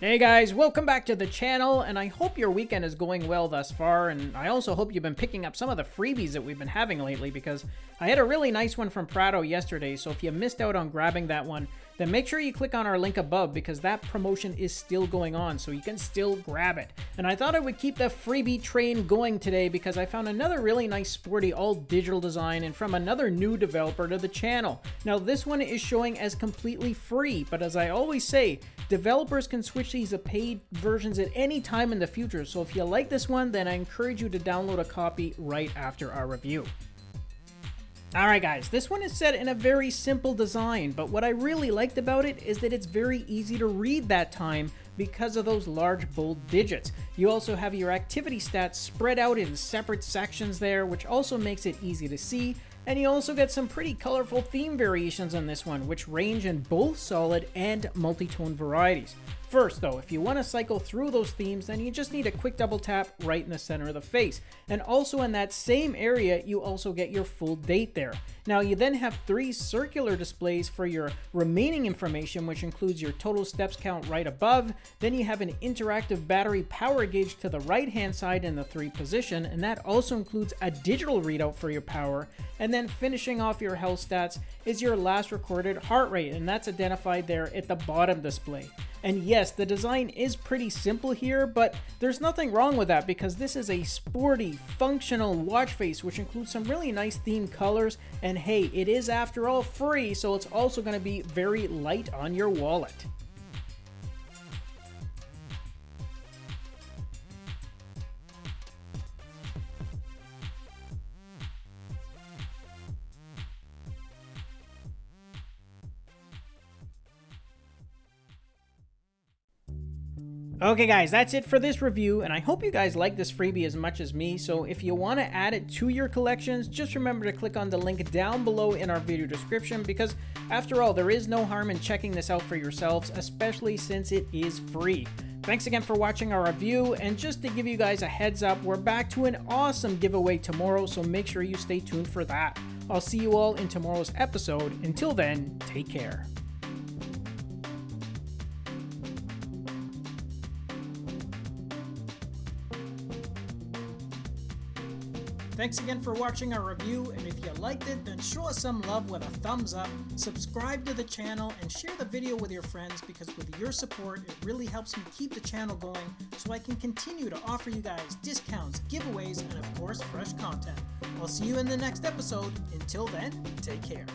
Hey guys, welcome back to the channel, and I hope your weekend is going well thus far, and I also hope you've been picking up some of the freebies that we've been having lately, because I had a really nice one from Prado yesterday, so if you missed out on grabbing that one, then make sure you click on our link above, because that promotion is still going on, so you can still grab it. And I thought I would keep the freebie train going today, because I found another really nice sporty all-digital design, and from another new developer to the channel. Now this one is showing as completely free, but as I always say, developers can switch these to paid versions at any time in the future, so if you like this one, then I encourage you to download a copy right after our review. Alright guys, this one is set in a very simple design, but what I really liked about it is that it's very easy to read that time because of those large bold digits. You also have your activity stats spread out in separate sections there, which also makes it easy to see, and you also get some pretty colorful theme variations on this one, which range in both solid and multi-tone varieties. First though, if you want to cycle through those themes, then you just need a quick double tap right in the center of the face. And also in that same area, you also get your full date there. Now you then have three circular displays for your remaining information, which includes your total steps count right above. Then you have an interactive battery power gauge to the right hand side in the three position, and that also includes a digital readout for your power. And then finishing off your health stats is your last recorded heart rate, and that's identified there at the bottom display. And yes, the design is pretty simple here, but there's nothing wrong with that because this is a sporty, functional watch face which includes some really nice themed colors, and hey, it is after all free, so it's also going to be very light on your wallet. Okay guys, that's it for this review, and I hope you guys like this freebie as much as me, so if you want to add it to your collections, just remember to click on the link down below in our video description, because after all, there is no harm in checking this out for yourselves, especially since it is free. Thanks again for watching our review, and just to give you guys a heads up, we're back to an awesome giveaway tomorrow, so make sure you stay tuned for that. I'll see you all in tomorrow's episode. Until then, take care. Thanks again for watching our review, and if you liked it, then show us some love with a thumbs up, subscribe to the channel, and share the video with your friends because with your support, it really helps me keep the channel going so I can continue to offer you guys discounts, giveaways, and of course, fresh content. I'll see you in the next episode. Until then, take care.